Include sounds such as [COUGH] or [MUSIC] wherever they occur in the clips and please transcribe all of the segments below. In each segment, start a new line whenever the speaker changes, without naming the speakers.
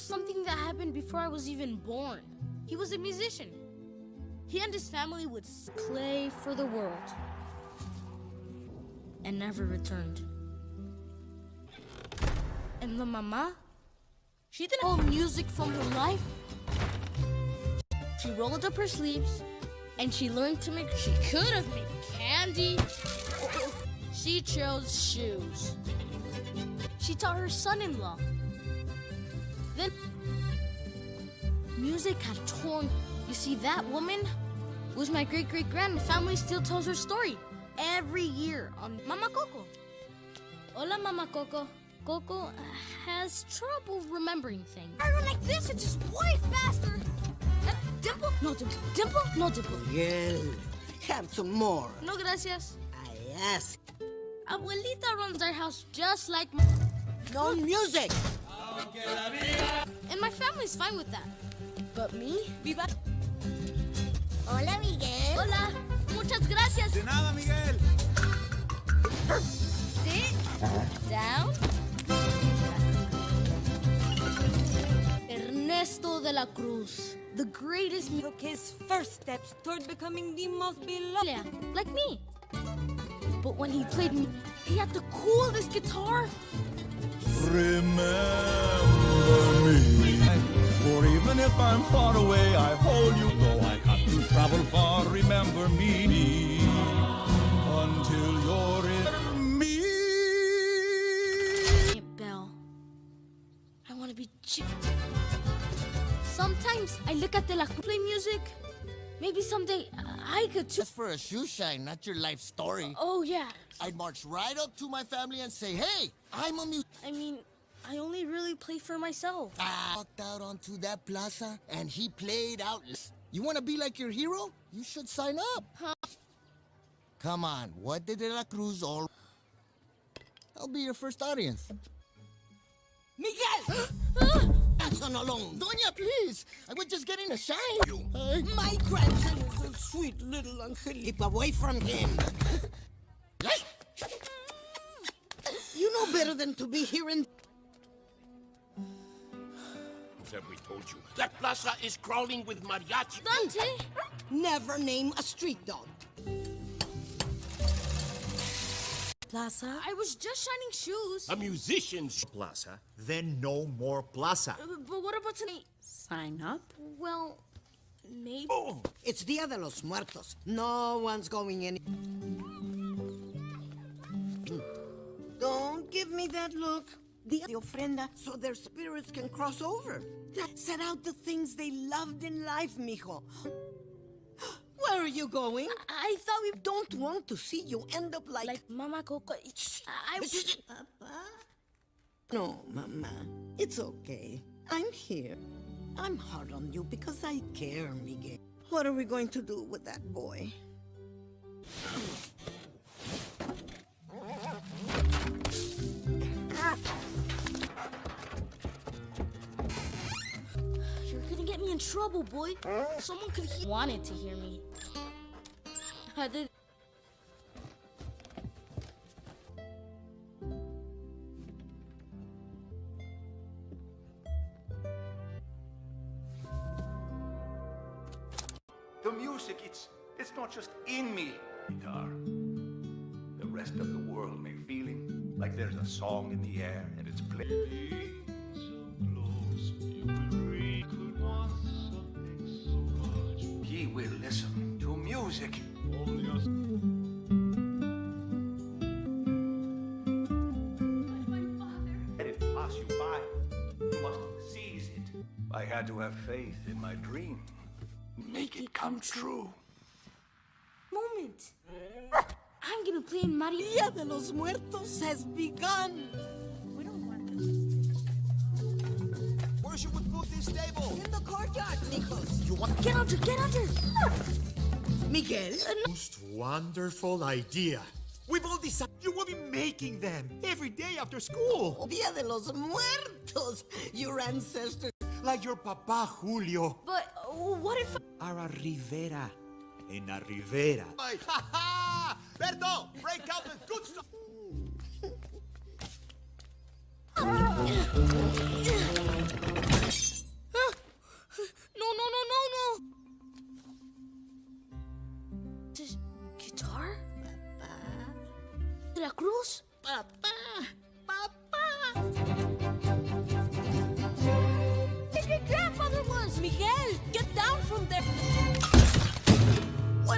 Something that happened before I was even born. He was a musician. He and his family would play for the world and never returned. And the mama, she didn't hold music from her life. She rolled up her sleeves and she learned to make. She could have made candy. She chose shoes. She taught her son-in-law. Then music had torn. You see, that woman was my great great grand. Family still tells her story every year on Mama Coco. Hola, Mama Coco. Coco has trouble remembering things. I run like this, it's just way faster. Uh, dimple? No dimple. Dimple? No dimple.
Miguel, have some more.
No gracias.
I ask.
Abuelita runs our house just like
No music.
And my family's fine with that. But me? Viva.
Hola, Miguel.
Hola. Muchas gracias.
De nada, Miguel.
Sit down. Ernesto de la Cruz, the greatest mu-
took his first steps toward becoming the most beloved.
Yeah, like me. But when he played me, he had the coolest guitar.
Remember me. For even if I'm far away, I hold you. Though I have to travel far, remember me. Until you're in me.
Hey, Belle. I want to be chick. Sometimes I look at the La Cruz play music. Maybe someday uh, I could too.
Just for a shoe shine, not your life story.
Oh, yeah.
I'd march right up to my family and say, hey, I'm a mu-
I mean, I only really play for myself.
I walked out onto that plaza and he played out. You want to be like your hero? You should sign up. Huh? Come on, what did De La Cruz all... I'll be your first audience.
Miguel! [GASPS] Son alone.
Doña, please! I was just getting a shine. Hey.
My grandson is a sweet little angel. Keep away from him. You know better than to be here in.
What have we told you? That plaza is crawling with mariachi.
Dante!
Never name a street dog.
Plaza?
I was just shining shoes.
A musician's
plaza, then no more plaza.
Uh, But what about tonight?
Sign up?
Well, maybe.
Oh,
It's Dia de los Muertos. No one's going in. Don't give me that look. Dia de ofrenda, so their spirits can cross over. Set out the things they loved in life, mijo. Where are you going?
I thought we
don't want to see you end up like.
like Mama Coco. I
Papa? No, Mama. It's okay. I'm here. I'm hard on you because I care, Miguel. What are we going to do with that boy?
Me in trouble, boy. Someone could he wanted to hear me. I did.
The music, it's it's not just in me. Guitar. The rest of the world may feeling like there's a song in the air and it's playing. Had to have faith in my dream. Make it come true.
Moment. I'm gonna play in Mario.
Dia de los Muertos has begun.
Where should we put this table?
In the courtyard, Nikos.
You want...
To- Get under, get under.
Miguel?
Uh, Most wonderful idea. We've all decided you will be making them every day after school.
Dia de los Muertos. Your ancestors.
Like your papa Julio.
But uh, what if...
Ara Rivera. En la Rivera. Ha ha! Berto, break out the good stuff.
No, no, no, no, no! This guitar? De la Cruz?
Papa. Papa.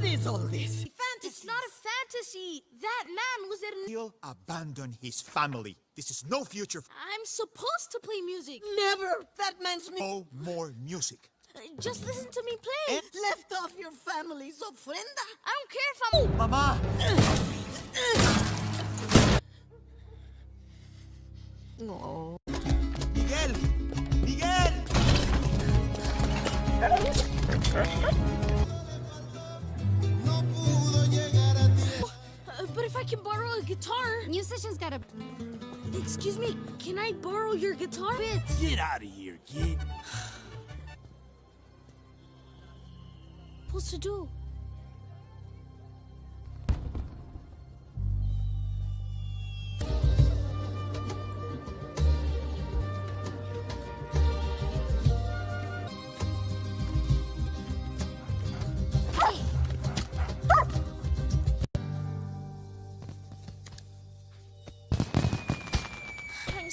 What is all this?
It's not a fantasy! That man was at...
He'll abandon his family. This is no future.
I'm supposed to play music!
Never. That man's me.
No more music.
Uh, Just listen to me play!
And Left off your family's ofrenda.
I don't care if I'm...
Mama!
No.
Miguel! Miguel! [LAUGHS]
but if I can borrow a guitar... Musician's gotta... Excuse me, can I borrow your guitar? Bit.
Get out of here, kid.
Supposed to do?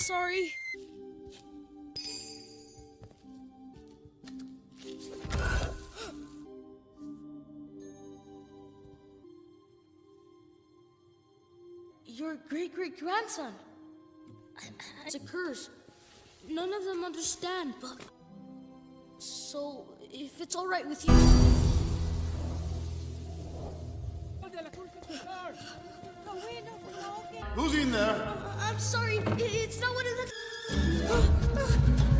Sorry. Your great great grandson. It's a curse. None of them understand, but. So, if it's alright with you.
Who's in there?
I'm sorry, it's not what it looks. [GASPS]
Ah, ah.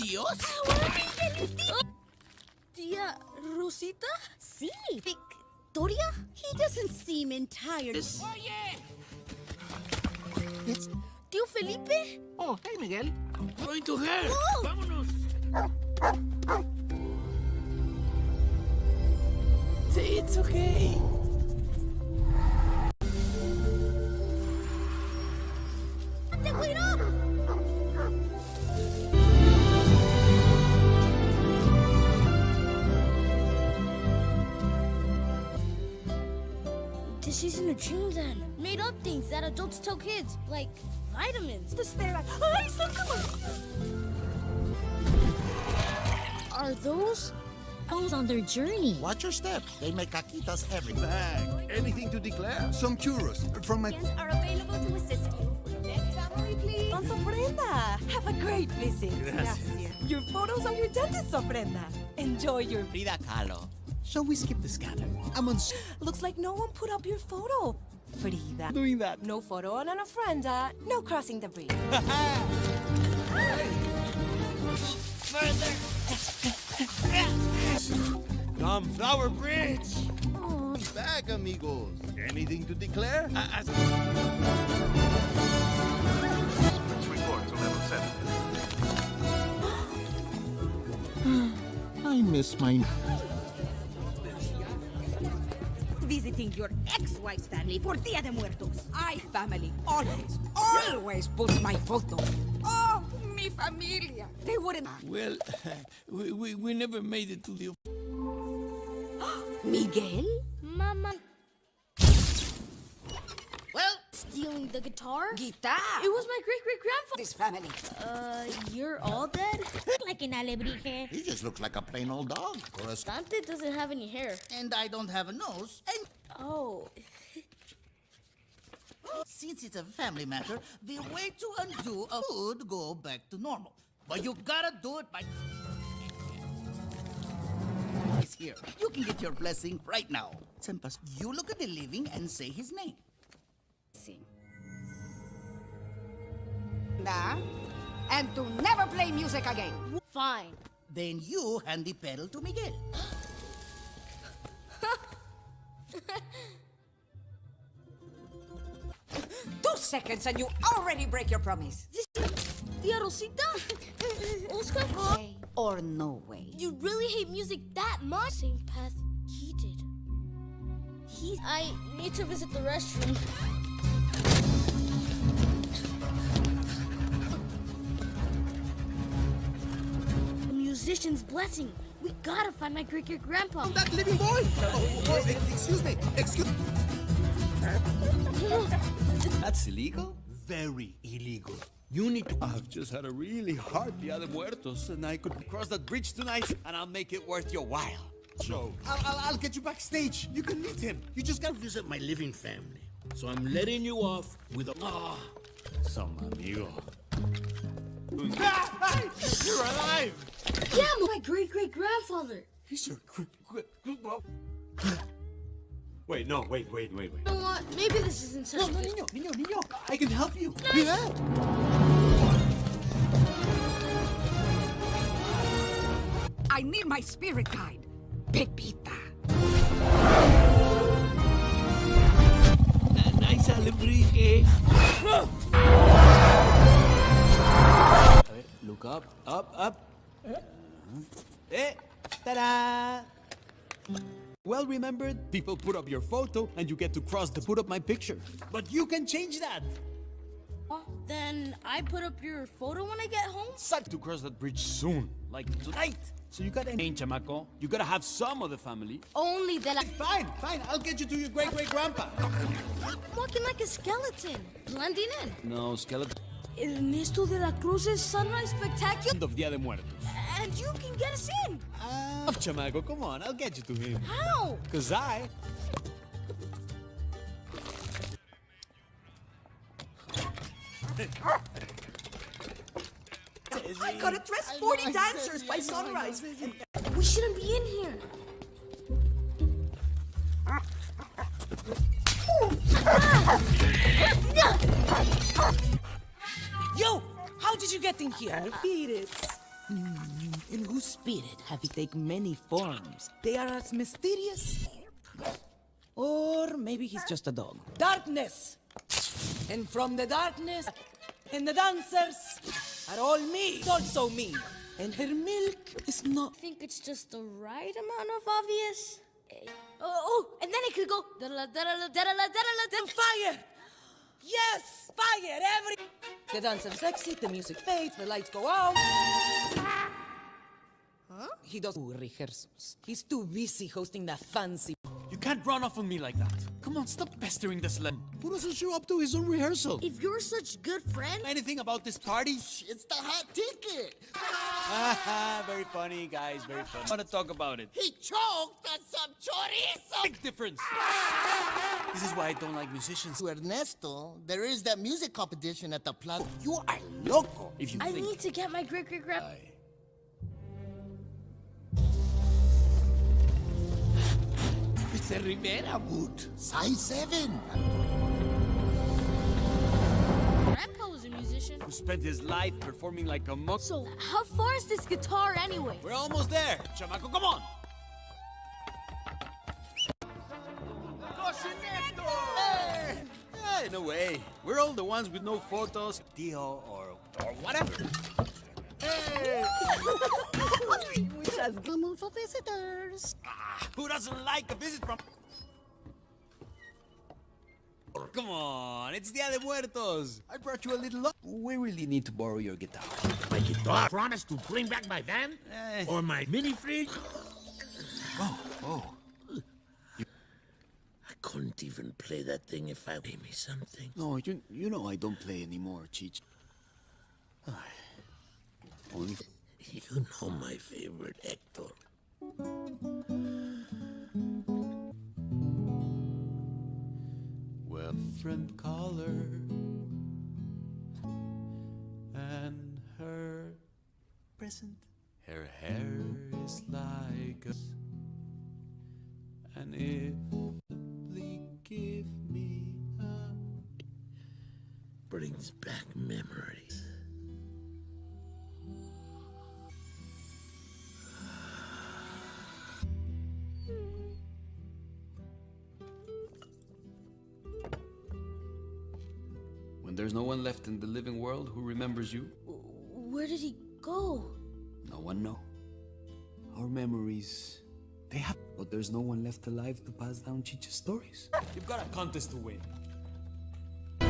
And you can?
Tia Rosita?
Sí.
Victoria?
He doesn't seem entirely...
it's Tío Felipe?
Oh, hey, Miguel. Going to her.
Oh.
Vámonos. See, it's okay.
This isn't a dream then. Made up things that adults tell kids, like vitamins.
The stare at... Ay, sácalo!
Are those?
Those on their journey.
Watch your step. They make caquitas every
Bag. Anything to declare? Some churros from my.
are available to assist you. Next family, please. Don Ofrenda. Have a great visit.
Gracias.
Your photos are your dentist's ofrenda. Enjoy your...
Frida Kahlo. Shall we skip the scanner? I'm on.
Looks like no one put up your photo. Frida.
Doing that.
No photo on an ofrenda. No crossing the bridge. [LAUGHS]
Come, Flower Bridge.
Bag, amigos. Anything to declare?
As-
Let's report to level 7.
I miss my.
Visiting your ex-wife's family for Dia de Muertos. I family always, always puts my photo. Oh, mi familia. They wouldn't...
well, [LAUGHS] we, we, we never made it to the. [GASPS]
Miguel?
Mama. Stealing the guitar?
Guitar.
It was my great great grandfather.
This family.
Uh, you're all dead? [LAUGHS]
Like an alebrije.
He just looks like a plain old dog. Or a
Dante doesn't have any hair.
And I don't have a nose. And
Oh. [LAUGHS]
Since it's a family matter, the way to undo a would go back to normal. But you gotta do it by. He's here. You can get your blessing right now. Sempas, you look at the living and say his name.
Nah. And to never play music again.
Fine.
Then you hand the petal to Miguel. [LAUGHS]
Two seconds and you already break your promise.
Tia Rosita? Oscar?
Way or no way.
You really hate music that much? Same path he did. He. I need to visit the restroom. Musician's blessing. We gotta find my great great grandpa.
That living boy! Oh, oh, excuse me, excuse [LAUGHS]
That's illegal?
Very illegal. You need to...
I've just had a really hard Dia de Muertos, and I could cross that bridge tonight, and I'll make it worth your while.
Joe. I'll, I'll, I'll get you backstage. You can meet him. You just gotta visit my living family. So I'm letting you off with a... Ah,
Some amigo.
Hey, you're alive!
Yeah, my great great grandfather.
He's your... gr- gr- gr- Wait, no, wait, wait, wait, wait.
You know what? Maybe this isn't such
No,
a
no,
good.
niño, niño, niño. I can help you.
I need my spirit guide. Pepita.
Nice alebrije. Eh? Look up, up, up. Eh, ta-da! Well remembered, people put up your photo and you get to cross to put up my picture. But you can change that.
Then I put up your photo when I get home.
Suck to cross that bridge soon, like tonight. So you gotta change, chamaco. You gotta have some of the family.
Only that I.
Fine, fine. I'll get you to your great great grandpa.
Walking like a skeleton, blending in.
No, skeleton.
Ernesto de la Cruz's Sunrise Spectacular.
Of Dia de Muertos.
And you can get us in.
Ah, chamaco, come on. I'll get you to him.
How?
Cause I.
I gotta dress 40 dancers by sunrise.
We shouldn't be in here.
Yo! How did you get in here?
Spirits. In whose spirit have you taken many forms? They are as mysterious. Or maybe he's just a dog. Darkness! And from the darkness, and the dancers are all me, also me. And her milk is not.
I think it's just the right amount of obvious. Eh, Oh, and then it could go. da-
Fire! Yes! Fire! Every. The dancers exit, the music fades, the lights go out. Huh? He does rehearsals. He's too busy hosting that fancy.
You can't run off on me like that. Come on, stop pestering this slam. Who doesn't show up to his own rehearsal?
If you're such good friend,
Anything about this party?
It's the hot ticket.
Haha, [LAUGHS] very funny, guys, very funny. I want to talk about it.
He choked on some chorizo.
Big difference. This is why I don't like musicians.
To Ernesto, there is that music competition at the plaza. You are loco.
If you
I
think
need to get my great
It's a Rivera boot. Size 7.
Grandpa was a musician.
who spent his life performing like a monk.
So, how far is this guitar anyway?
We're almost there. Chamaco, come on. Hey! Hey, no way. We're all the ones with no photos, Dio, or, or whatever. Hey! [LAUGHS]
Which has come for visitors.
Ah, who doesn't like a visit from... Come on, it's Dia de Muertos. I brought you a little... We really need to borrow your guitar.
My guitar. Promise to bring back my van?
Eh.
Or my mini fridge?
Oh, oh.
I couldn't even play that thing if I gave me something.
No, you, you know I don't play anymore, Cheech. Only...
You know my favorite, Hector.
Well, different color. And her present. Her hair is like. And if simply give me a.
Brings back memories.
When there's no one left in the living world who remembers you,
Where did he go?
no one know. Our memories, they have, but there's no one left alive to pass down Chicha's stories. You've got a contest to win. I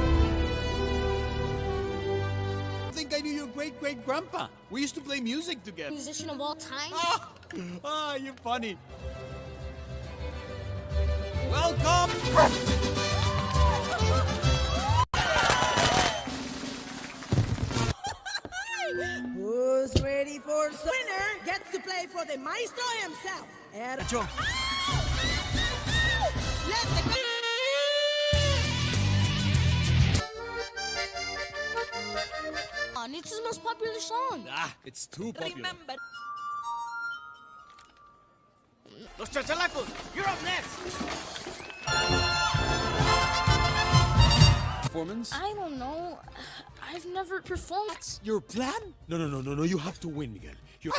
think I knew your great great grandpa. We used to play music together.
Musician of all time?
Ah, ah, you're funny. Welcome.
Who's ready for some winner gets to play for the maestro himself. Er-
Nacho.
Let the
it's his most popular song.
Ah, it's too popular.
remember.
Los chachalacos, you're up next.
Performance?
I don't know. I've never performed.
That's Your plan? No, no, no, no, no. You have to win, Miguel. You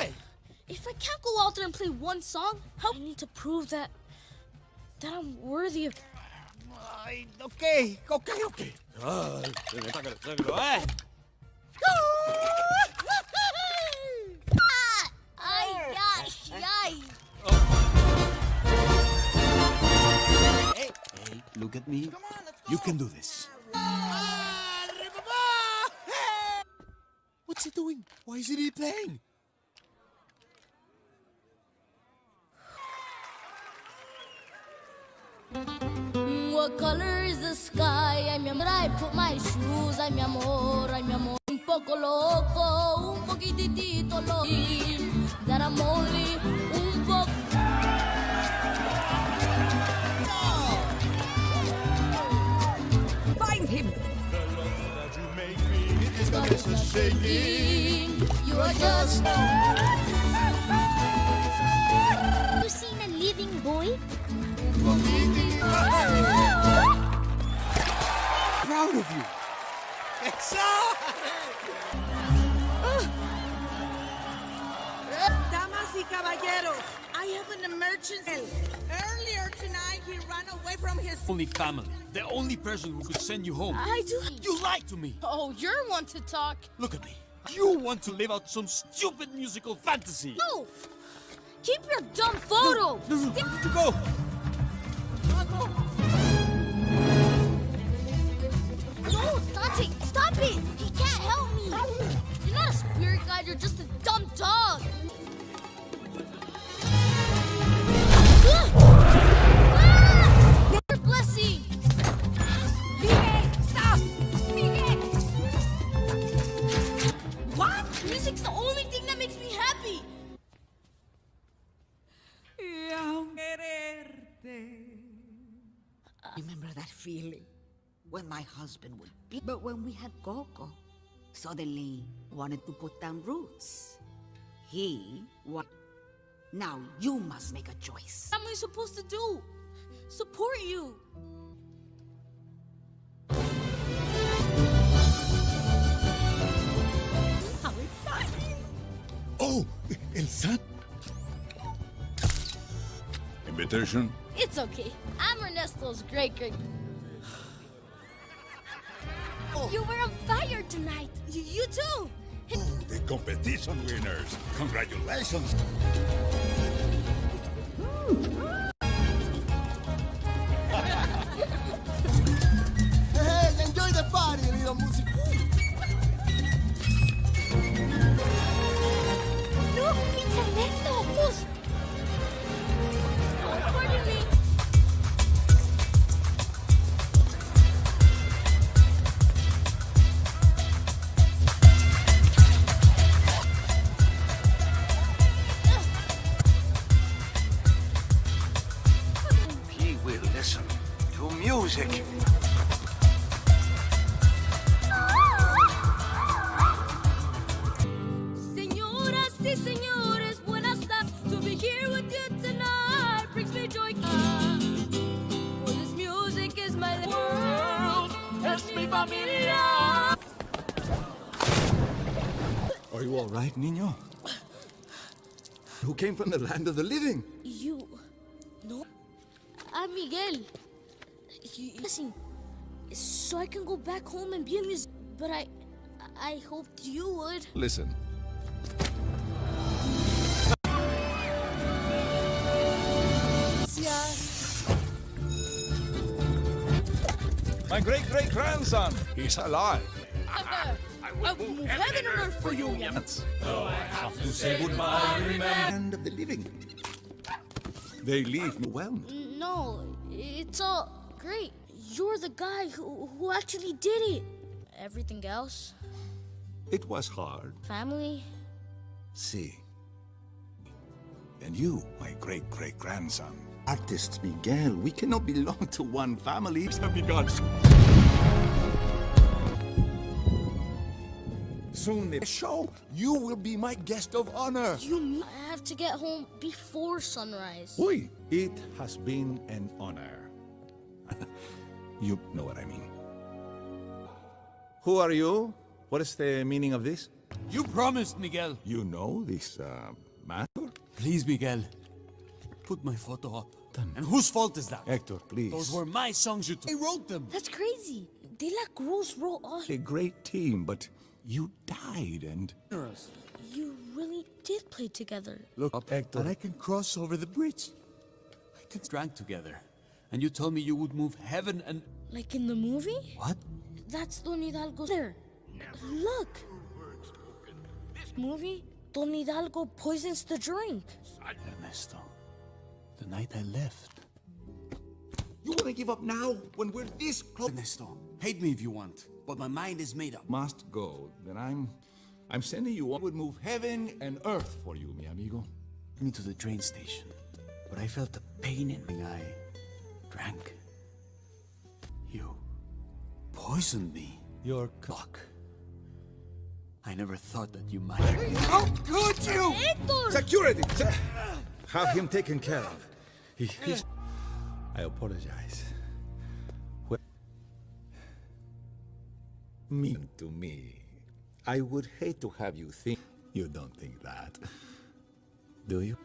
If I can't go out there and play one song, how I need to prove that that I'm worthy of.
Ay, okay, okay, okay. Ah, sácalo, sácalo, eh.
Ay, ay, ay.
Hey, look at me. You can do this. What's he doing? Why isn't he playing?
What color is the sky? Mi amor, I put my shoes. Mi amor, mi amor. Un poco loco, un poquitito loco. That I'm only shaking. You are just.
You seen a living boy?
Proud of you.
Eh, damas y caballeros, I have an emergency. He ran away from his.
Only family. The only person who could send you home.
I do.
You lied to me.
Oh, you're one to talk.
Look at me. You want to live out some stupid musical fantasy.
No! Keep your dumb photo!
No, no, where did you go?
No, Dante, stop it! He can't help me! You're not a spirit guide, you're just a dumb dog!
Remember that feeling when my husband would be. But when we had Coco, suddenly wanted to put down roots. He what? Now you must make a choice.
What am I supposed to do? Support you!
How exciting!
Oh, El Sat. Invitation?
It's okay. I'm Ernesto's great great. Oh. You were on fire tonight. You, you too.
Oh, the competition winners. Congratulations.
Who came from the land of the living?
You... No? I'm Miguel. You, listen, so I can go back home and be a musician. But I... I hoped you would.
Listen. My great-great-grandson, he's alive.
I'll move heaven and earth for you,
Oh, I have to say goodbye, remember. Land of the living. They leave me well.
No, it's all great. You're the guy who, who actually did it. Everything else,
It was hard.
family,
See. And you, my great-great-grandson. Artist Miguel, we cannot belong to one family. Amigos. Soon the show, you will be my guest of honor.
you mean I have to get home before sunrise?
Uy, it has been an honor. [LAUGHS] you know what I mean. Who are you? What is the meaning of this?
You promised, Miguel.
You know this uh, matter?
Please, Miguel. Put my photo up. And whose fault is that?
Hector, please.
Those were my songs you took. I wrote them.
That's crazy. De La Cruz wrote all.
a great team, but you died and...
You really did play together.
Look up, Hector. And I can cross over the bridge. I can drank together. And you told me you would move heaven and...
Like in the movie?
What?
That's Don Hidalgo there. Look. This Movie? Don Hidalgo poisons the drink.
Ernesto, the night I left.
You want to give up now, when we're this close?
Ernesto, hate me if you want, but my mind is made up.
Must go, then I'm... I'm sending you on. would move heaven and earth for you, mi amigo.
me to the train station, but I felt a pain in me. I Drank. You poisoned me. Your cock. I never thought that you might.
How could you?
Hector!
Security! Have him taken care of. He, he's... I apologize. Mean to me. I would hate to have you think... You don't think that. Do you?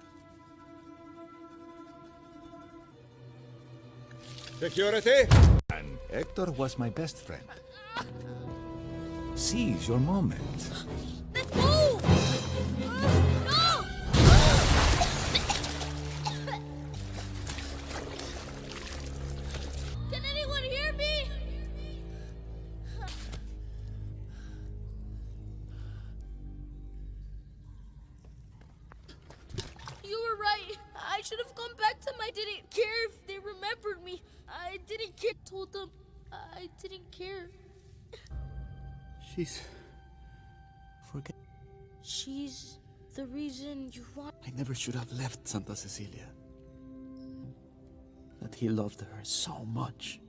Security! And Hector was my best friend. Seize your moment.
Let's go! Should have
left Santa Cecilia. That he loved her so much.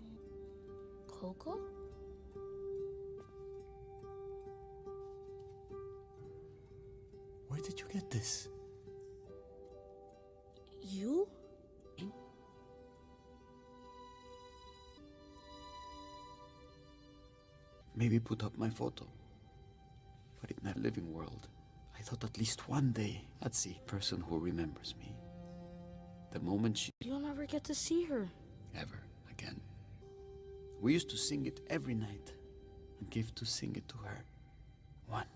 Coco?
Where did you get this?
You?
Maybe put up my photo. But in that living world, I thought at least one day I'd see a person who remembers me. The moment she
You'll never get to see her.
ever again. We used to sing it every night and give to sing it to her. One.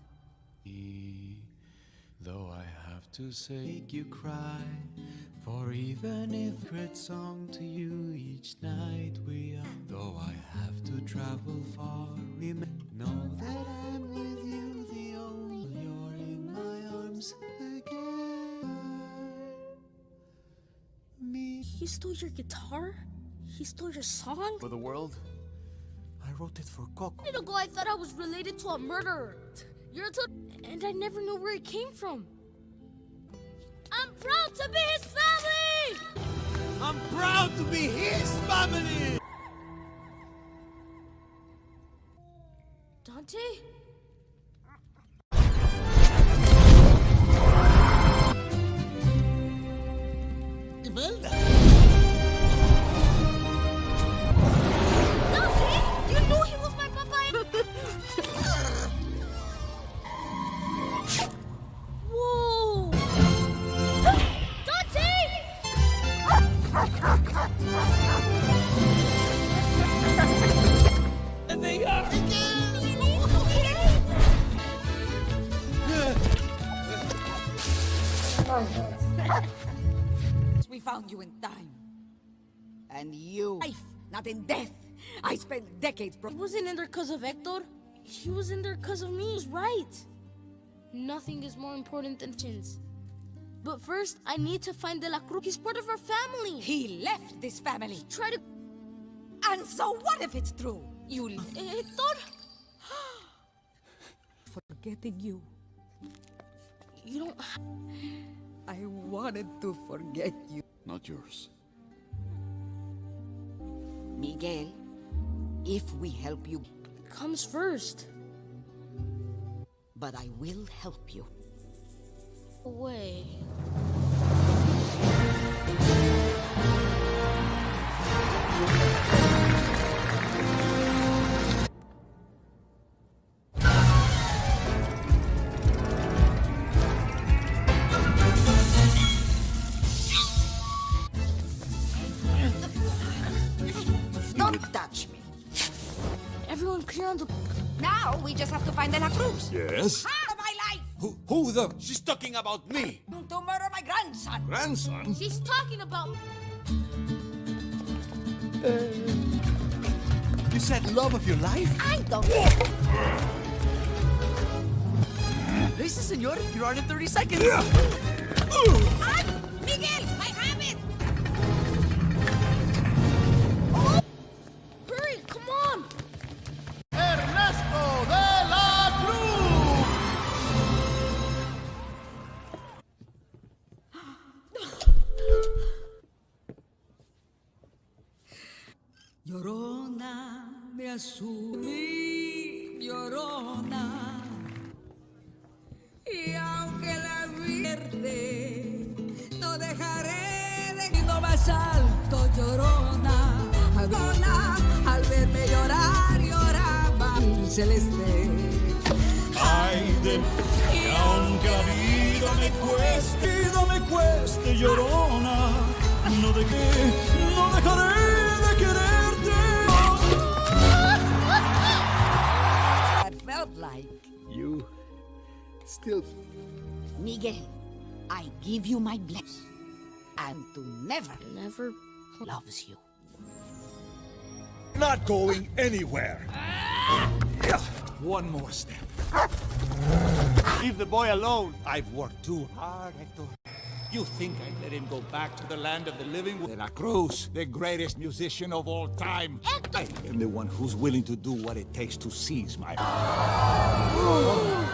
Though I have to say, make you cry. For even if great song to you each night we are. Though I have to travel far, remember, know that I'm with you. My arms again. Me.
He stole your guitar? He stole your song?
For the world, I wrote it for Coco.
A minute ago, I thought I was related to a murderer. You're a tot- and I never knew where it came from. I'm proud to be his family!
I'm proud to be his family!
And you... Life, not in death. I spent decades...
He wasn't in there because of Hector. He was in there because of me. He's right. Nothing is more important than chins. But first, I need to find De La Cruz. He's part of our family.
He left this family.
Try to...
And so what if it's true? You...
Eh, Hector? [GASPS]
Forgetting you.
You don't...
I wanted to forget you.
Not yours.
Miguel, if we help you...
Comes first.
But I will help you.
Away.
De La Cruz.
Yes?
Out of my life!
Who, who the? She's talking about me.
To murder my grandson.
Grandson?
She's talking about...
You said love of your life?
I don't...
Listen, senor, you're on in 30 seconds.
Ah! Miguel, celeste.
Ay de mí, aunque la vida me cueste, vida me cueste, llorona, no de qué, no dejaré de quererte.
I felt like
You still
Miguel, I give you my blessing. And to never
Never...
loves you.
Not going anywhere. One more step.
Leave the boy alone. I've worked too hard, Hector. You think I'd let him go back to the land of the living? De La Cruz, the greatest musician of all time.
Hector!
I am the one who's willing to do what it takes to seize my... [LAUGHS]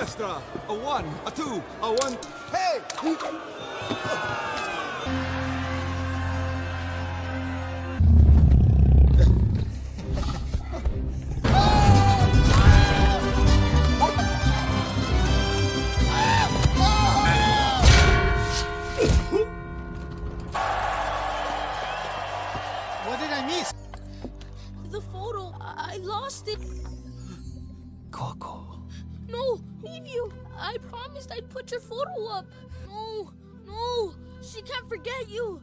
Orchestra, a one, a two, a one. Hey!
Your photo up. No, no, she can't forget. You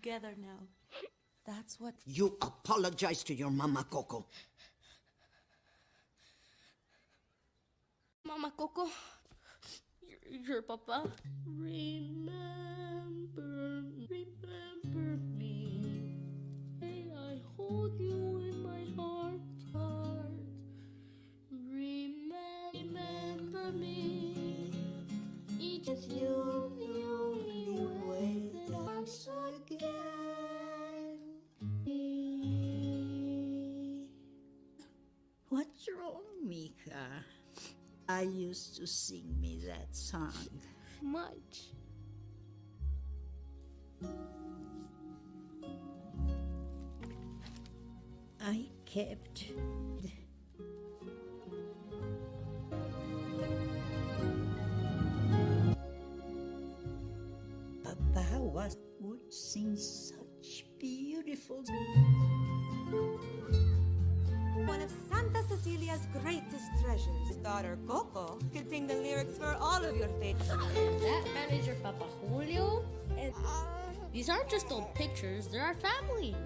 together now. That's what.
You apologize to your mama, Coco.
Mama Coco, your, your papa. Remember, remember
Mika, I used to sing me that song.
Much.
I kept Papa was would sing such beautiful.
Cecilia's greatest treasures—daughter Coco, could sing the lyrics for all of your favorites.
that man is your Papa Julio? Uh, These aren't just old pictures, they're our family.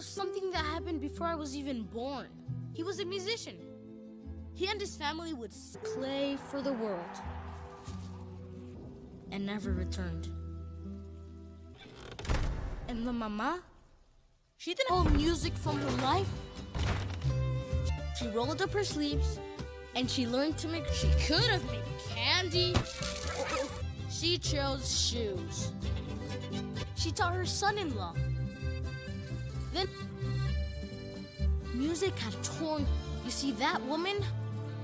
of something that happened before I was even born. He was a musician. He and his family would play for the world and never returned. And the mama, she didn't hold music from her life. She rolled up her sleeves and she learned to make, she could have made candy. She chose shoes. She taught her son-in-law. Then music had torn, you see that woman?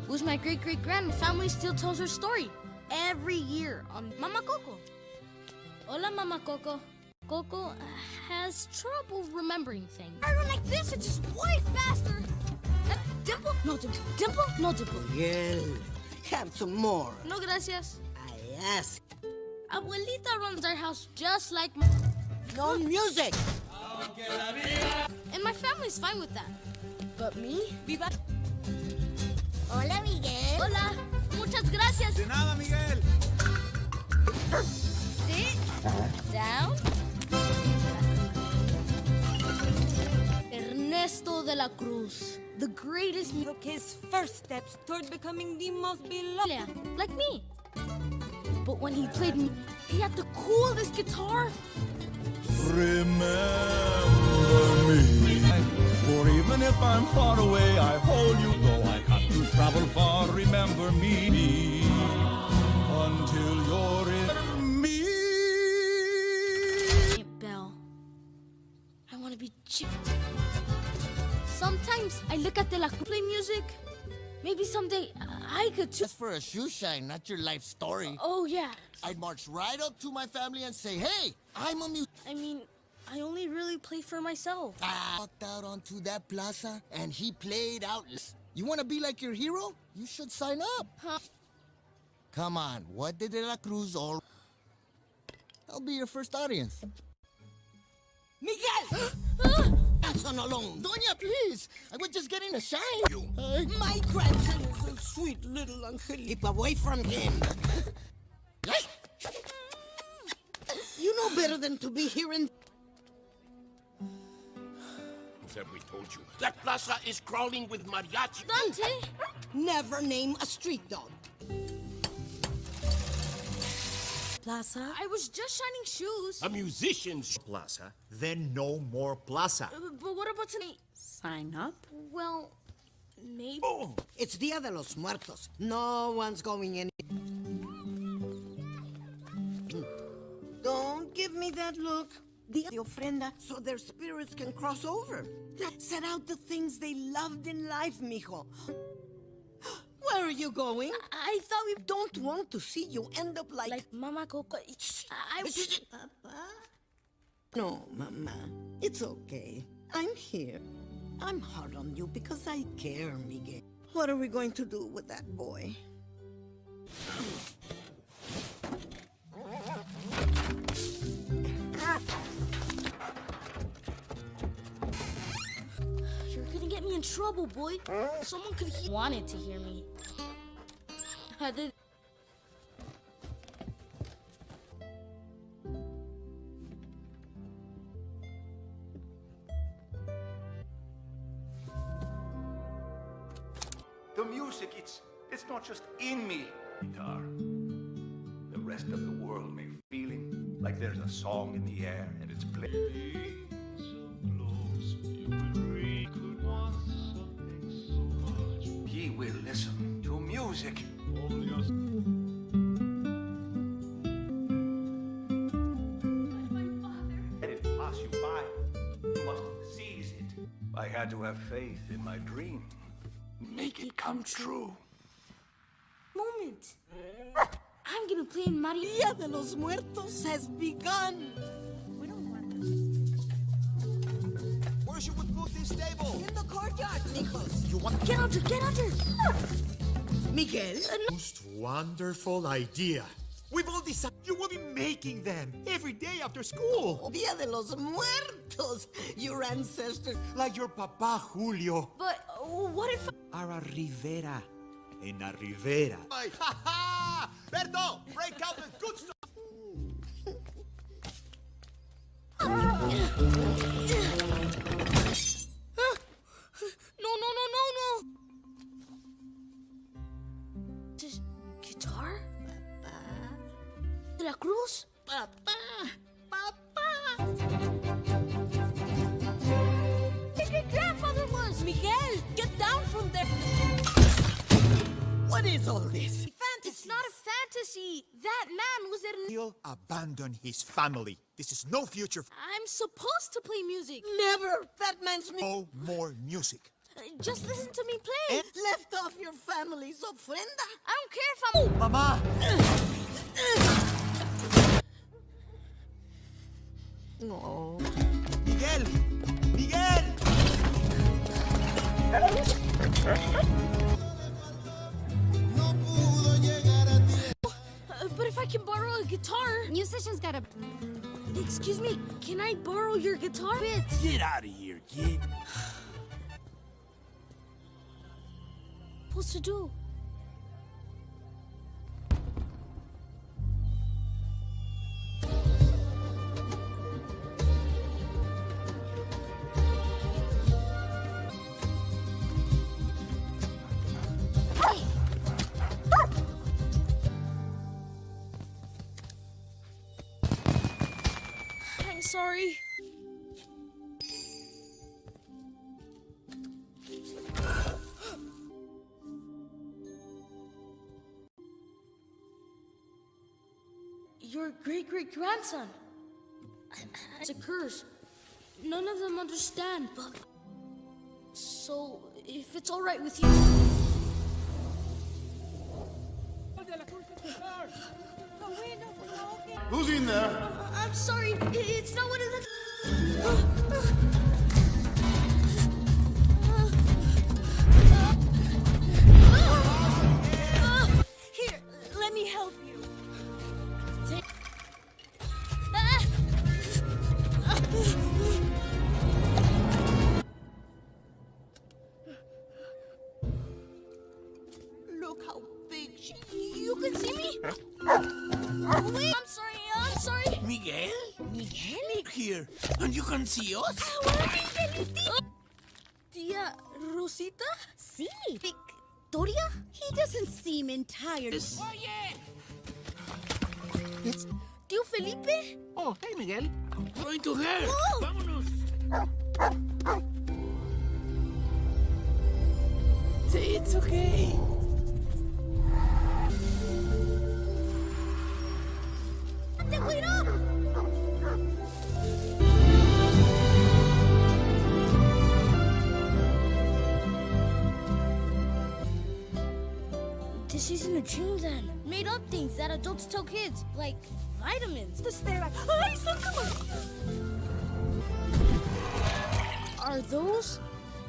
Was my great great grand. Family still tells her story every year on Mama Coco. Hola, Mama Coco. Coco uh, has trouble remembering things. I don't like this. It's just way faster. Uh, dimple? No dimple. Dimple? No dimple.
Miguel, have some more.
No gracias.
I ask.
Abuelita runs our house just like my...
No music.
And my family's fine with that. But me? Viva...
Hola, Miguel.
Hola. Muchas gracias.
De nada, Miguel.
Sit down. Ernesto de la Cruz, the greatest mu-
Took his first steps toward becoming the most beloved.
Yeah, like me. But when he played, mu- he had the coolest guitar.
Remember me. For even if I'm far away, I hold you. Though I to travel far, remember me. Until you're in me.
Aunt Belle, I want to be chip. Sometimes I look at the la play music. Maybe someday I could too.
That's for a shoe shine, not your life story.
Oh yeah.
I'd march right up to my family and say, hey, I'm a mu-
I mean, I only really play for myself.
I walked out onto that plaza and he played out. You want to be like your hero? You should sign up.
Huh?
Come on, what did De La Cruz all... I'll be your first audience.
Miguel! Grandson alone.
Doña, please! I was just getting a shine. You.
My grandson is a sweet little Angel. Keep away from him. you know better than to be here in...
Have we told you? That plaza is crawling with mariachi.
Dante!
Never name a street dog.
Plaza? I was just shining shoes.
A musician's
Plaza, then no more plaza.
Uh, But what about tonight?
Sign up?
Well, maybe.
Oh, It's Dia de los Muertos. No one's going in. Don't give me that look. Dia de ofrenda so their spirits can cross over. Set out the things they loved in life, mijo. Where are you going?
I thought we
don't want to see you end up like...
Like Mama Coco. I...
Papa? No, Mama. It's okay. I'm here. I'm hard on you because I care, Miguel. What are we going to do with that boy?
In trouble, boy. Someone could he wanted to hear me. I did.
The music, it's it's not just in me. Guitar. The rest of the world may be feeling like there's a song in the air and it's playing. Had to have faith in my dream. Make it come true.
Moment. I'm gonna play in Mario.
Dia de los Muertos has begun.
Where should we put this table?
In the courtyard, Nikos.
You want
Get under, get under.
Miguel?
Most wonderful idea. We've all decided you will be making them every day after school.
Dia de los Muertos. Your ancestors.
Like your papa Julio.
But what if?
Ara Rivera. En la Rivera.
Ay, ha ha! Berto, break out the good stuff.
No, no, no, no, no. This guitar? De la All
this? It's not a fantasy. That man was an...
He'll abandon his family. This is no future...
I'm supposed to play music.
Never! That man's... music.
no more music.
Uh, just listen to me play.
And left off your family, so frienda.
I don't care if I'm...
Mama!
oh.
Miguel! Miguel! [LAUGHS]
but if I can borrow a guitar. Musicians gotta. Excuse me, can I borrow your guitar? Bits.
Get out of here, kid.
Supposed to do. Sorry. Your great great grandson. It's a curse. None of them understand, but. So, if it's alright with you.
Who's in there?
I'm sorry, it's not what it looks.
And you can see?
Tia Rosita?
Sí. Victoria? He doesn't seem entire.
Yes.
It's
Tío Felipe?
Oh, hey, Miguel. Going to her.
Oh.
Vámonos.
It's okay.
Te wait up! in isn't a dream then. Made up things that adults tell kids, like vitamins. The stare like, Ay, Are those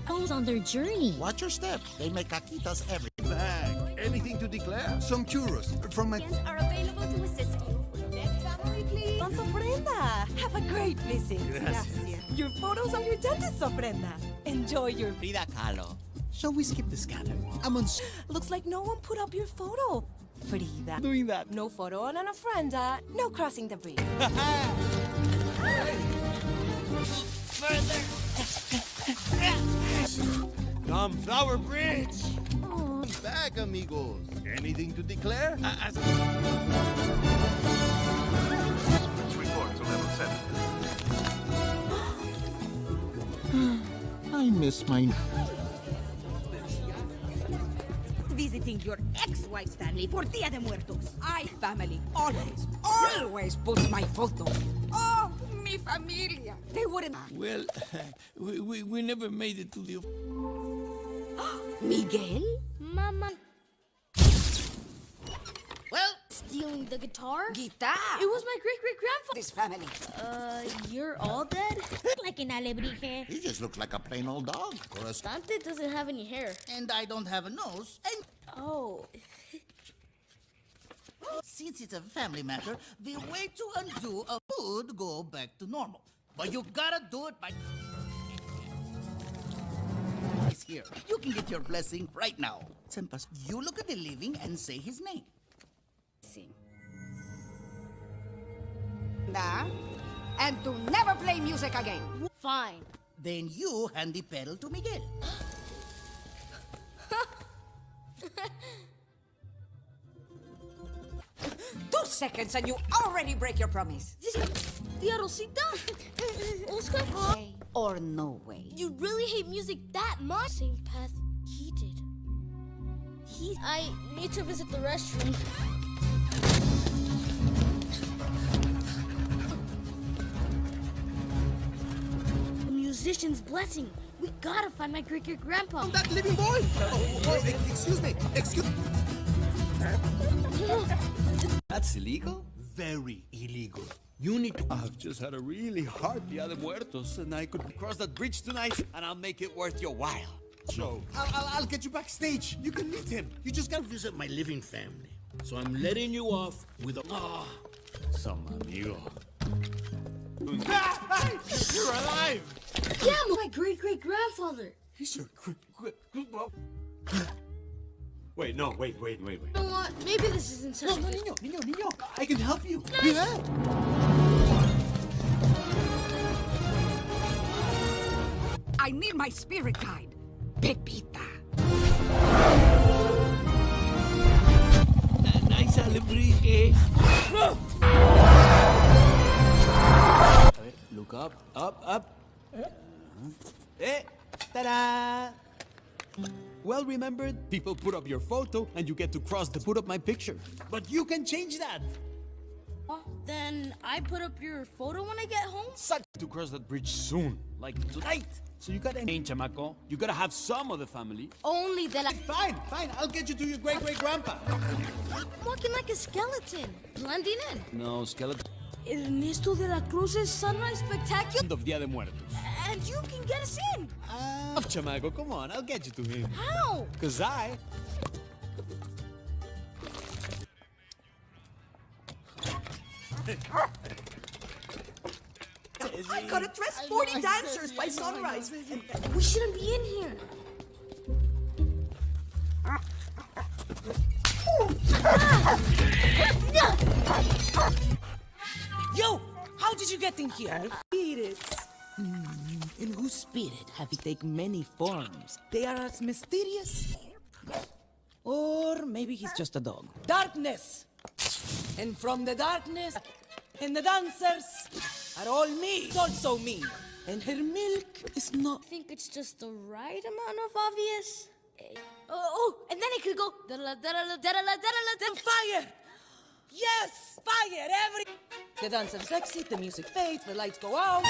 those on their journey?
Watch your step. They make caquitas every
Bag. Anything to declare? Some churros from my.
are available to assist you. Next family, please.
Don Ofrenda, have a great visit.
Gracias.
Your photos on your dentist's ofrenda. Enjoy your.
Frida Kahlo. Shall we skip the scanner? I'm on. s-
Looks like no one put up your photo. Frida.
Doing that.
No photo on an ofrenda. Uh, no crossing the bridge. [LAUGHS]
Come, Flower Bridge. Back, amigos. Anything to declare?
Report to level 7.
I miss my.
Visiting your ex-wife's family for Dia de Muertos. I family always, always puts my photo. Oh, mi familia. They wouldn't.
Well, [LAUGHS] we, we, we never made it to the... [GASPS]
Miguel?
Mama
Well,
stealing the guitar?
guitar.
It was my great great grandfather.
This family.
Uh, you're all dead? [LAUGHS] like an alebrije.
He just looks like a plain old dog. Or
Dante doesn't have any hair.
And I don't have a nose. And
Oh. [LAUGHS]
since it's a family matter, the way to undo a would go back to normal. But you gotta do it by. He's here. You can get your blessing right now. Sempas, you look at the living and say his name.
Nah. And to never play music again.
Fine.
Then you hand the petal to Miguel. [LAUGHS]
Two seconds and you already break your promise.
Tia Rosita? Oscar?
Or no way.
You really hate music that much? Same path he did. He. I need to visit the restroom. Musician's blessing. We gotta find my great great grandpa.
That living boy! Oh, oh, excuse me, excuse [LAUGHS] That's illegal? Very illegal. You need to. I've just had a really hard Dia de Muertos, and I could cross that bridge tonight, and I'll make it worth your while. So, I'll, I'll, I'll get you backstage. You can meet him. You just gotta
Visit my living family. So I'm letting you off with a. Ah,
some amigo. You're alive!
Yeah, my great great grandfather.
He's your great-great-grandfather. Wait, no, wait, wait, wait, wait.
You know what? Maybe this isn't such
No,
a
no,
good-
niño, niño, niño. I can help you.
I need my spirit guide, Pepita.
Nice alebrije.
A ver, look up, up, up. Eh, ta-da! Well remembered, people put up your photo and you get to cross to put up my picture. But you can change that.
Oh, Then I put up your photo when I get home?
Such to cross that bridge soon, like tonight. So you gotta change, chamaco. You gotta have some of the family.
Only that I...
Fine, fine, I'll get you to your great-great-grandpa.
I'm walking like a skeleton, blending in.
No, skeleton.
Ernesto de la Cruz's Sunrise Spectacular?
End of Dia de Muertos.
And you can get us in.
Ah, chamaco, come on, I'll get you to him.
How?
Cause I...
I gotta dress 40 dancers by sunrise.
We shouldn't be in here.
Yo, how did you get in here?
Spirits.
In whose spirit have he taken many forms? They are as mysterious. Or maybe he's just a dog. Darkness! And from the darkness, and the dancers are all me, It's also me. And her milk is not.
I think it's just the right amount of obvious. Eh, Oh, and then it could go da-da-la, da-da-la, da-da-la, da-da-la, da-
Fire! Yes! Fire! Every. The dancers exit, the music fades, the lights go out.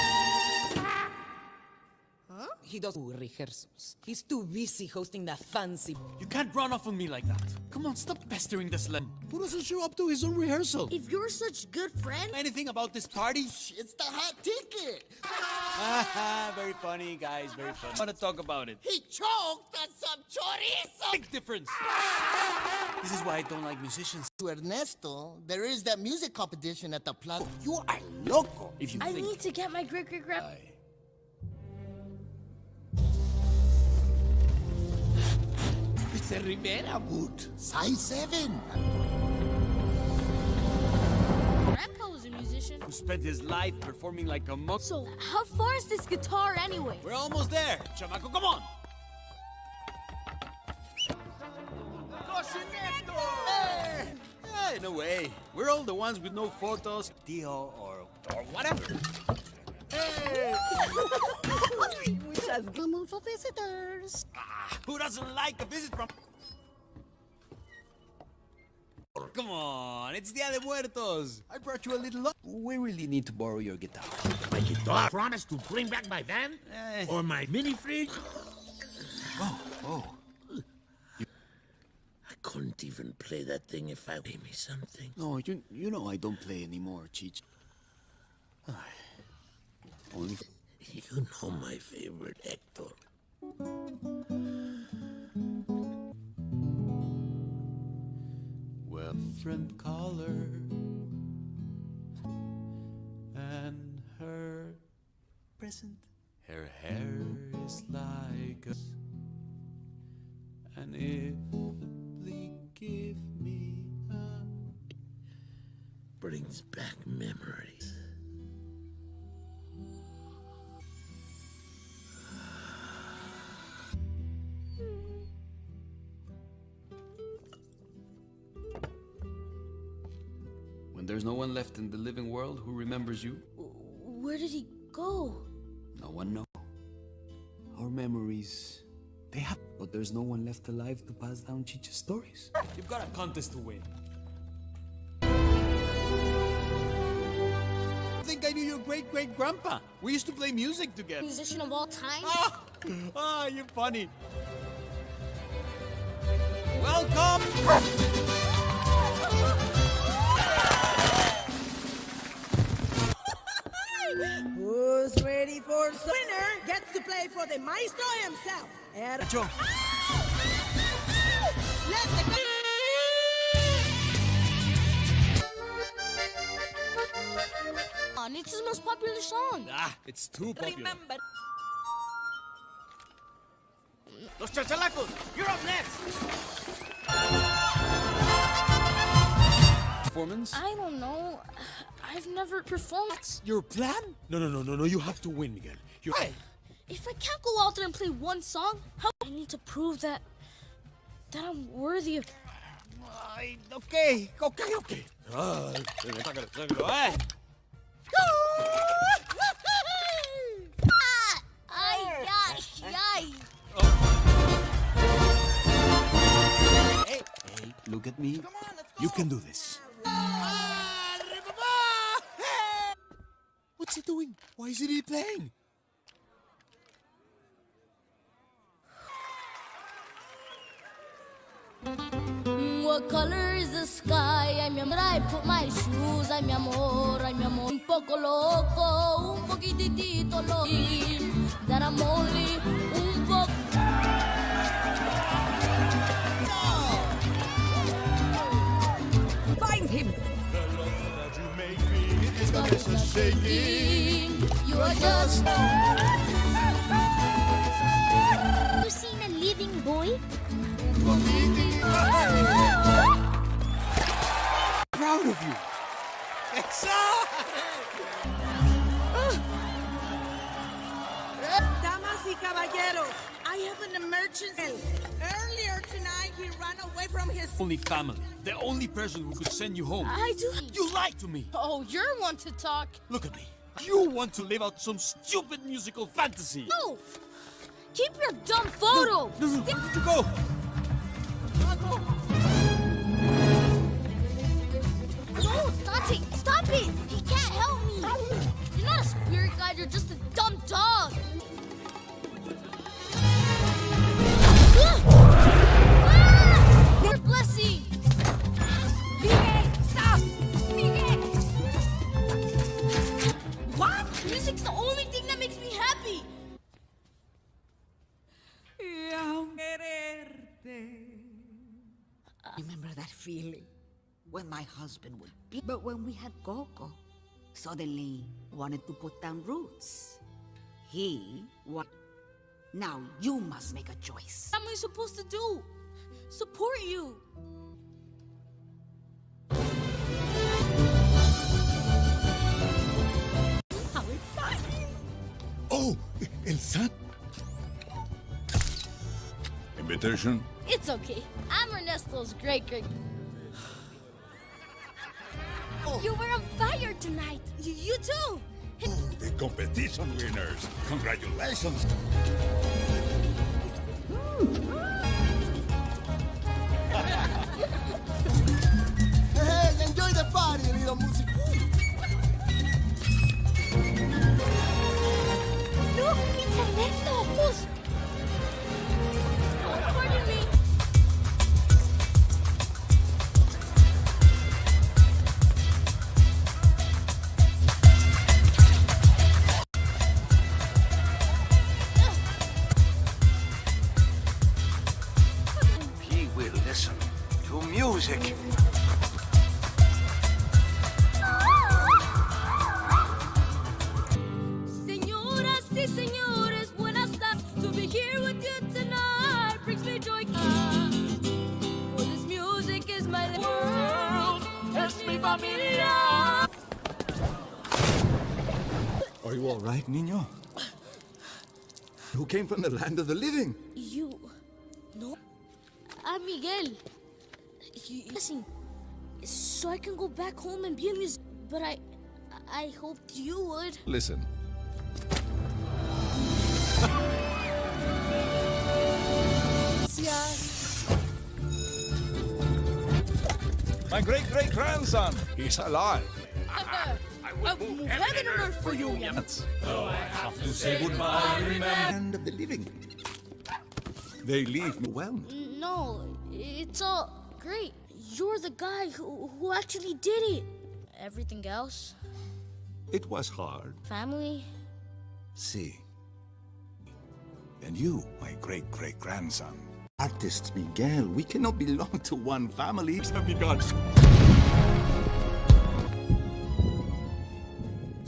Huh? He does rehearsals. He's too busy hosting that fancy.
You can't run off on me like that. Come on, stop pestering this slim. Who doesn't show up to his own rehearsal?
If you're such good friend,
Anything about this party?
It's the hot ticket.
Haha, [LAUGHS] very funny, guys, very funny. I want to talk about it.
He choked on some chorizo.
Big difference. This is why I don't like musicians.
To Ernesto, there is that music competition at the plaza. You are loco.
If you
I
think
need to get my great
It's a Rivera boot. Size 7.
Grandpa was a musician.
who spent his life performing like a monk.
So how far is this guitar anyway?
We're almost there. Chamaco, come on. Hey! Hey, no way. We're all the ones with no photos, Tio, or, or whatever. Hey!
We just come for visitors.
Who doesn't like a visit from... Come on, it's Dia de Muertos. I brought you a little... We really need to borrow your guitar.
My guitar. Promise to bring back my van?
Eh.
Or my mini fridge?
Oh, oh.
I couldn't even play that thing if I gave me something.
No, you, you know I don't play anymore, Cheech.
You know my favorite, Hector.
Well, friend caller and her present. Her hair is like a and if please give me a
Brings back memories.
There's no one left in the living world who remembers you,
Where did he go?
no one knows. Our memories, they have, but there's no one left alive to pass down Chicha's stories. You've got a contest to win. I think I knew your great great great grandpa. We used to play music together.
Musician of all time?
Ah, [LAUGHS] you're funny. Welcome.
Ready for winner gets to play for the maestro himself. Er-
Joe.
Let the
it's his most popular song.
Ah, it's too popular.
remember.
Los chachalacos, you're up next.
Performance?
I don't know. I've never performed.
That's Your plan? No, no, no, no, no. You have to win, Miguel. You. Hey.
If I can't go out there and play one song, how I need to prove that that I'm worthy of.
Ay, okay, okay, okay. Ah.
Ay, ay, ay.
Hey, look at me. You can do this. What's he doing? Why isn't he playing?
Mm, What color is the sky? Amor, I put my shoes. Mi amor, mi amor. Un poco loco, un poquitito loco. That I'm only You are just. You seen a living boy?
Proud of you.
Damas y caballeros, I have an emergency. He ran away from his.
Only family. The only person who could send you home.
I do.
You lied to me.
Oh, you're one to talk.
Look at me. You want to live out some stupid musical fantasy.
No! Keep your dumb photo!
No, no, where did you go?
No, Dante, stop it! He can't help me! You're not a spirit guide, you're just a dumb dog! Music's the only thing that makes me happy!
Remember that feeling when my husband would be. But when we had Coco, suddenly wanted to put down roots. He what? Now you must make a choice.
What am I supposed to do? Support you!
Oh, El San. Invitation?
It's okay. I'm Ernesto's great great. Oh. You were on fire tonight. Y- you too.
Oh, The competition winners. Congratulations.
Hey, enjoy the party, little music.
Look, it's Ernesto. Who's? Oh,
came from the land of the living?
You. No. I'm Miguel. You- Listen. So I can go back home and be a musician. But I. I hoped you would.
Listen.
My great great grandson. He's alive.
I
I'll move heaven and earth for you, yeah.
Though I have to say goodbye, remember.
Land of the living. They leave me well.
No, it's all great. You're the guy who, who actually did it. Everything else,
It was hard.
family,
See. And you, my great great grandson. Artist Miguel, we cannot belong to one family. Have begun.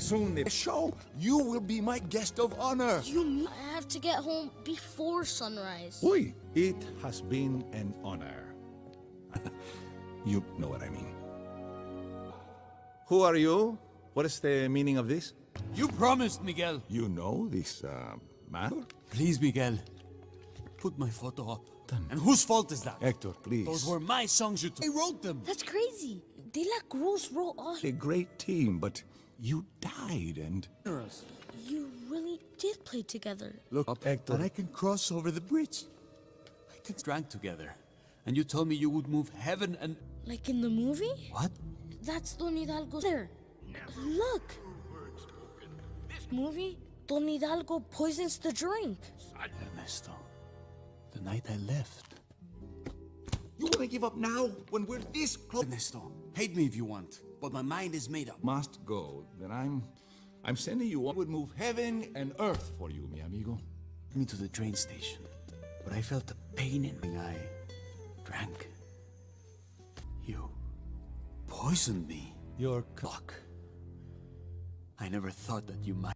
Soon the show, you will be my guest of honor.
you I have to get home before sunrise?
Oi, it has been an honor. [LAUGHS] you know what I mean. Who are you? What is the meaning of this?
You promised, Miguel.
You know this uh, man?
Please, Miguel. Put my photo up. And whose fault is that?
Hector, please.
Those were my songs you took. I wrote them.
That's crazy. De La Cruz wrote all.
A great team, but you died and...
You really did play together.
Look up, Hector. And I can cross over the bridge. I can drank together. And you told me you would move heaven and...
Like in the movie?
What?
That's Don Hidalgo there. Look. This movie? Don Hidalgo poisons the drink.
Ernesto, the night I left.
You want to give up now when we're this close?
Ernesto, hate me if you want, but my mind is made up.
Must go. Then I'm... I'm sending you on. would move heaven and earth for you, mi amigo.
Me to the train station, but I felt the pain in my I Drank. You poisoned me.
Your
Luck. I never thought that you might.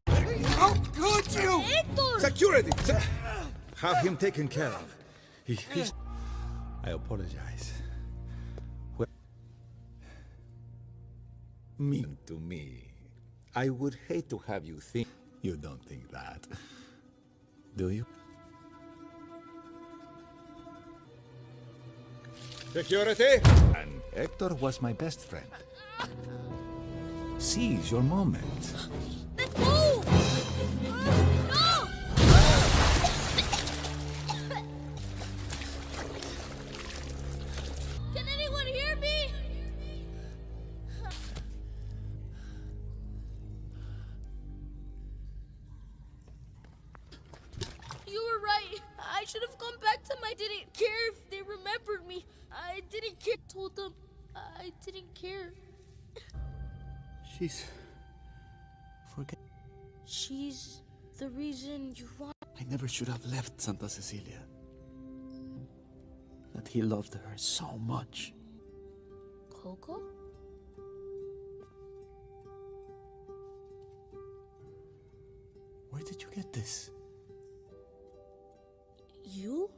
How could you?
Hector!
Security! Se- Have him taken care of. He, he's... I apologize. Mean to me. I would hate to have you think... You don't think that. Do you? Security! And Hector was my best friend. Seize your moment.
Let's go! Should have
left Santa Cecilia. That he loved her so much.
Coco?
Where did you get this?
You?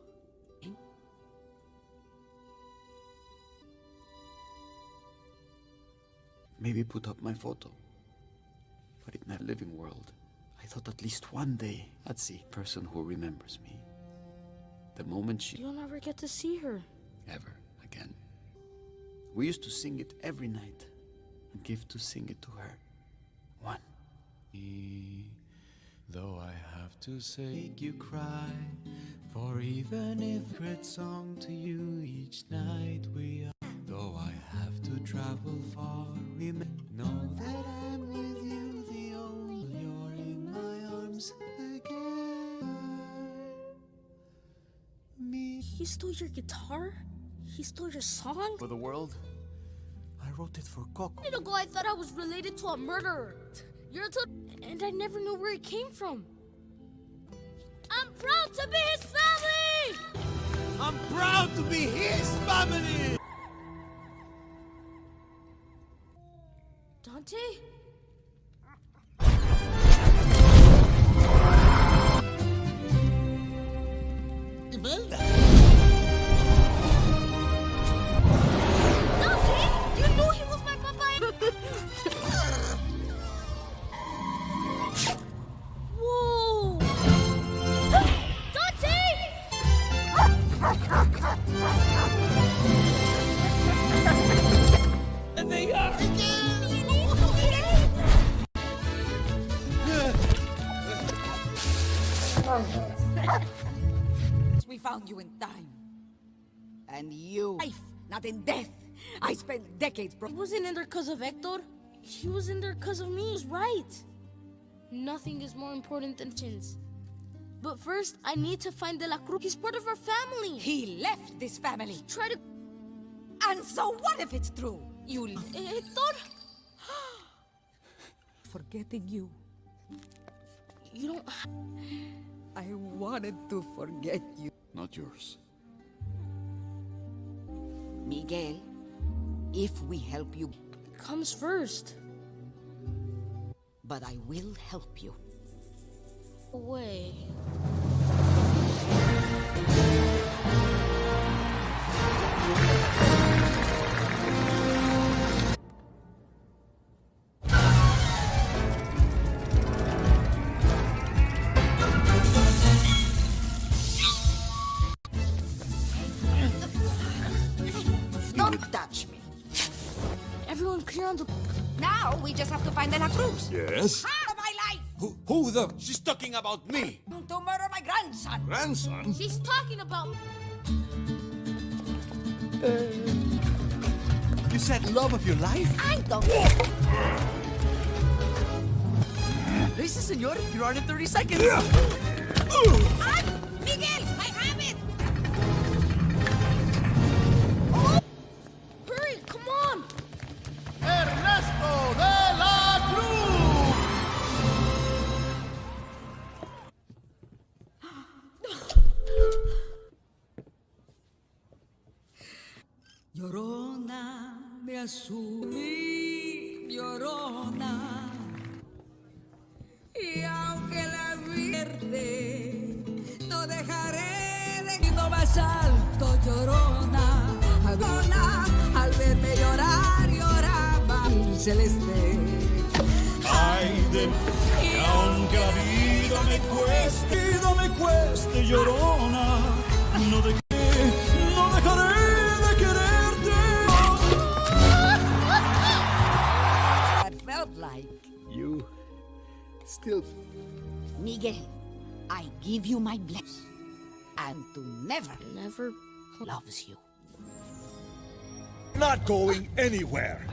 Maybe put up my photo. But in that living world, I thought at least one day I'd see a person who remembers me. The moment she
You'll never get to see her.
ever again. We used to sing it every night and give to sing it to her. One.
Though I have to say, make you cry. For even if great song to you each night we are. Though I have to travel far, remember, know that I'm my arms again. Me.
He stole your guitar? He stole your song?
For the world, I wrote it for Coco.
A minute ago, I thought I was related to a murderer. You're a and I never knew where it came from. I'm proud to be his family!
I'm proud to be his family!
Dante?
And you. Life, not in death. I spent decades. Bro-
He wasn't in there because of Hector. He was in there because of me. He was right. Nothing is more important than chins. But first, I need to find De La Cruz. He's part of our family.
He left this family.
Try to...
And so what if it's true? You...
Eh, Hector? [GASPS]
Forgetting you.
You don't...
I wanted to forget you.
Not yours.
Miguel, if we help you...
It Comes first.
But I will help you.
Away.
Just have to find De La Cruz.
Yes?
Out of my life!
Who, who the? She's talking about me.
To murder my grandson.
Grandson?
She's talking about...
Uh, you said love of your life?
I don't...
Listen, senor, you're on in 30 seconds.
Ay, Miguel, celeste.
Ay de mí, aunque la vida me cueste, vida me cueste, llorona, no de no dejaré de quererte.
I felt like
You still.
Miguel, I give you my blessing. And to never,
never
loves you.
Not going anywhere.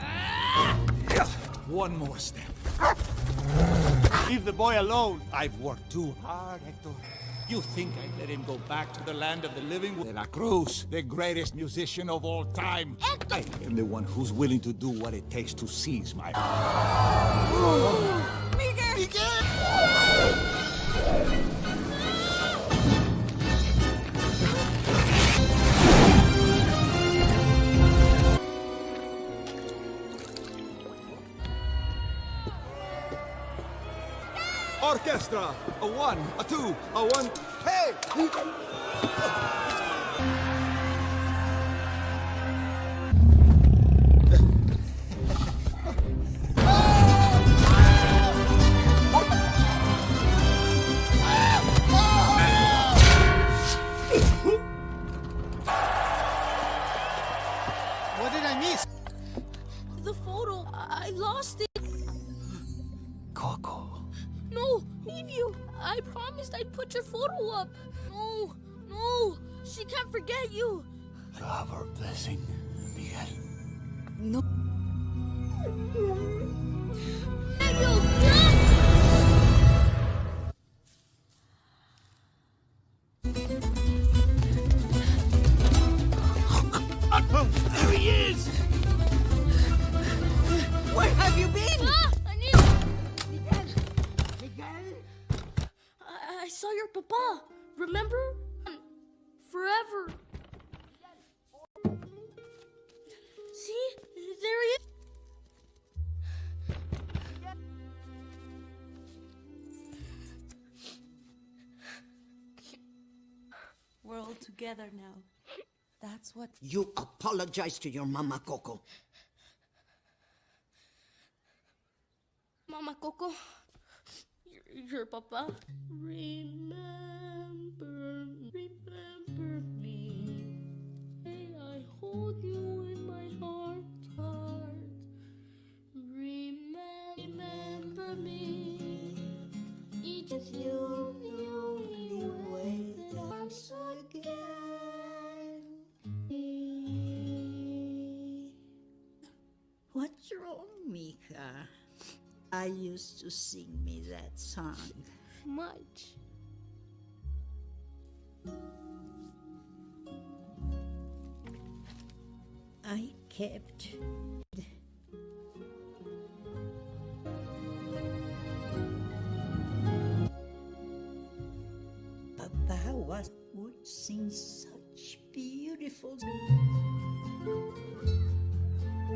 One more step.
Leave the boy alone.
I've worked too hard, Hector. You think I'd let him go back to the land of the living? De La Cruz, the greatest musician of all time.
Hector!
I am the one who's willing to do what it takes to seize my... Orchestra! A one, a two, a one... Hey!
Together now. That's what.
You apologize to your mama, Coco.
Mama Coco, your, your papa. Remember,
what's wrong, Mika?
I used to sing me that song.
Much.
I kept Papa was would sing such beautiful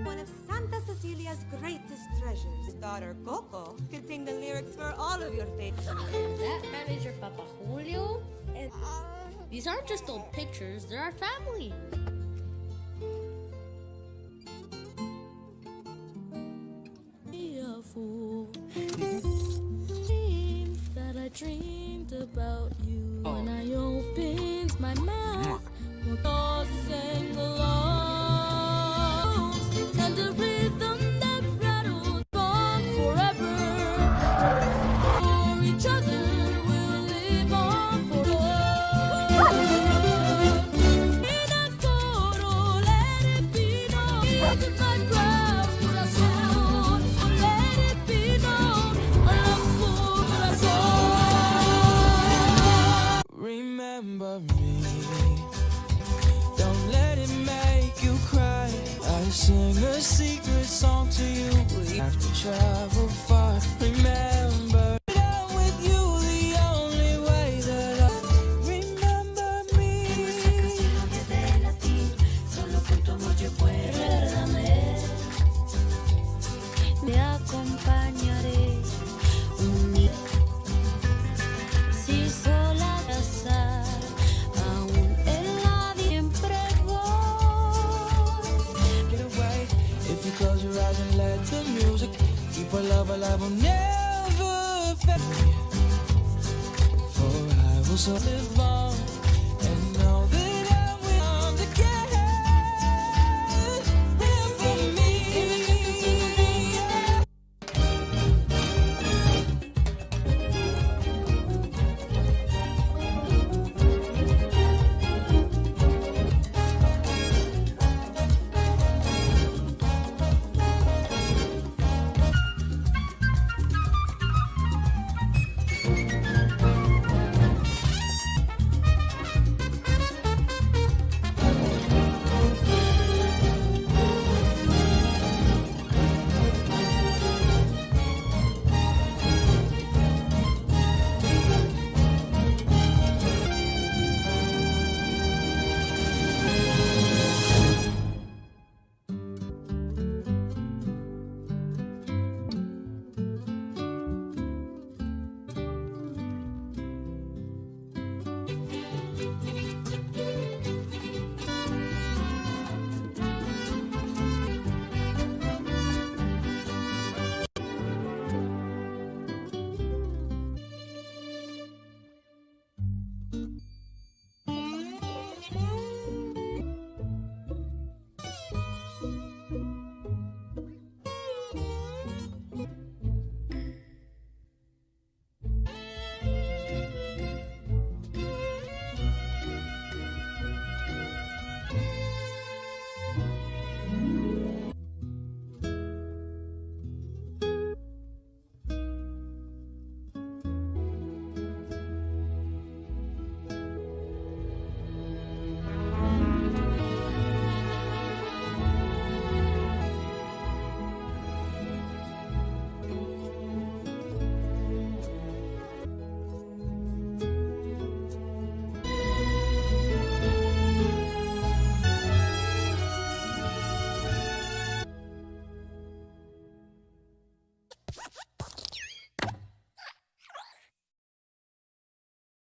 one of of Cecilia's greatest treasures. Daughter, Coco, contained the lyrics for all of your favorites.
That manager, Papa Julio? These aren't just old pictures, they're our family.